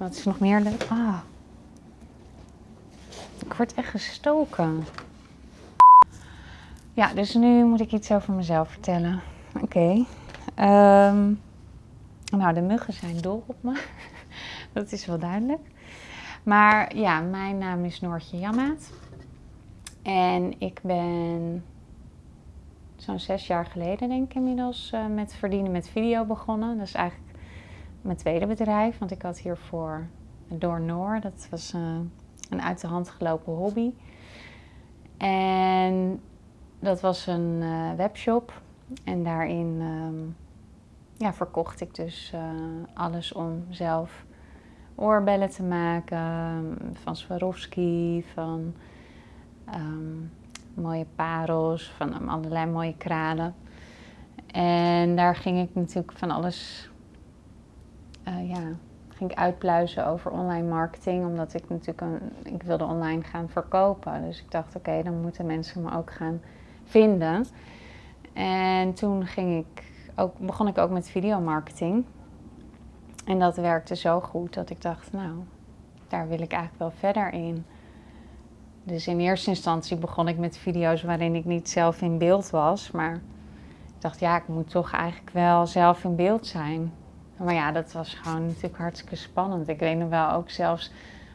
Wat is nog meer leuk? Ah. Ik word echt gestoken. Ja, dus nu moet ik iets over mezelf vertellen. Oké. Ehm, nou, de muggen zijn dol op me. Dat is wel duidelijk. Maar ja, mijn naam is Noortje Jammaat. En ik ben zo'n zes jaar geleden, denk ik inmiddels, uh, met verdienen met video begonnen. Dat is eigenlijk mijn tweede bedrijf, want ik had hiervoor Door Noor. Dat was uh, een uit de hand gelopen hobby. En dat was een uh, webshop. En daarin um, ja, verkocht ik dus alles om zelf oorbellen te maken. Van Swarovski, van um, mooie parels, van allerlei mooie kralen. En daar ging ik natuurlijk van alles, uh, ja, ging ik uitpluizen over online marketing, omdat ik natuurlijk een, ik wilde online gaan verkopen. Dus ik dacht, oké, dan moeten mensen me ook gaan vinden. En toen ging ik ook, begon ik ook met videomarketing. En dat werkte zo goed dat ik dacht, nou, daar wil ik eigenlijk wel verder in. Dus in eerste instantie begon ik met video's waarin ik niet zelf in beeld was. Maar ik dacht, ja, ik moet toch eigenlijk wel zelf in beeld zijn. Maar ja, dat was gewoon natuurlijk hartstikke spannend. Ik weet nog wel ook zelfs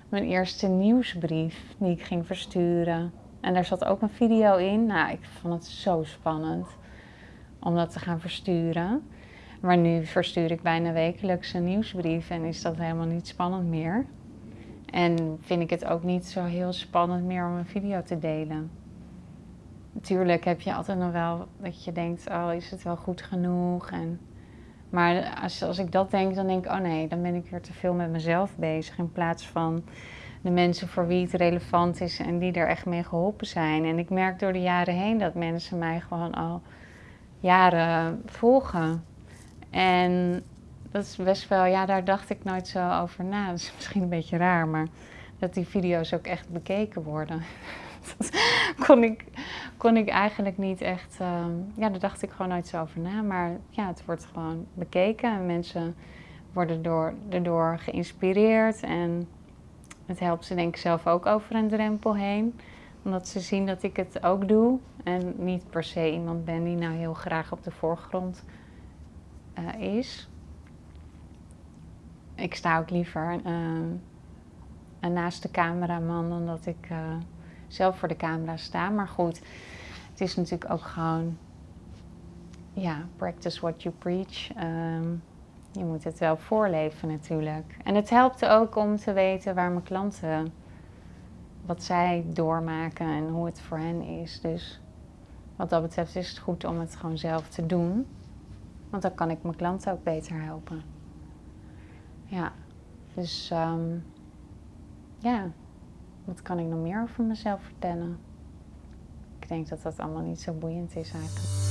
mijn eerste nieuwsbrief die ik ging versturen. En daar zat ook een video in. Nou, ik vond het zo spannend om dat te gaan versturen. Maar nu verstuur ik bijna wekelijks een nieuwsbrief en is dat helemaal niet spannend meer. En vind ik het ook niet zo heel spannend meer om een video te delen. Natuurlijk heb je altijd nog wel dat je denkt, oh is het wel goed genoeg? En, maar als, als ik dat denk, dan denk ik, oh nee, dan ben ik weer te veel met mezelf bezig. In plaats van de mensen voor wie het relevant is en die er echt mee geholpen zijn. En ik merk door de jaren heen dat mensen mij gewoon al jaren volgen. En dat is best wel, ja, daar dacht ik nooit zo over na. Dat is misschien een beetje raar, maar dat die video's ook echt bekeken worden. Dat kon ik, kon ik eigenlijk niet echt, uh, ja, daar dacht ik gewoon nooit zo over na. Maar ja, het wordt gewoon bekeken en mensen worden door, erdoor geïnspireerd. En het helpt ze denk ik zelf ook over een drempel heen. Omdat ze zien dat ik het ook doe. En niet per se iemand ben die nou heel graag op de voorgrond uh, is ik sta ook liever uh, naast de cameraman dan dat ik uh, zelf voor de camera sta. Maar goed, het is natuurlijk ook gewoon, ja, practice what you preach. Um, je moet het wel voorleven natuurlijk. En het helpt ook om te weten waar mijn klanten, wat zij doormaken en hoe het voor hen is. Dus wat dat betreft is het goed om het gewoon zelf te doen. Want dan kan ik mijn klanten ook beter helpen. Ja, dus um, ja, wat kan ik nog meer over mezelf vertellen? Ik denk dat dat allemaal niet zo boeiend is eigenlijk.